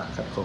và rất khổ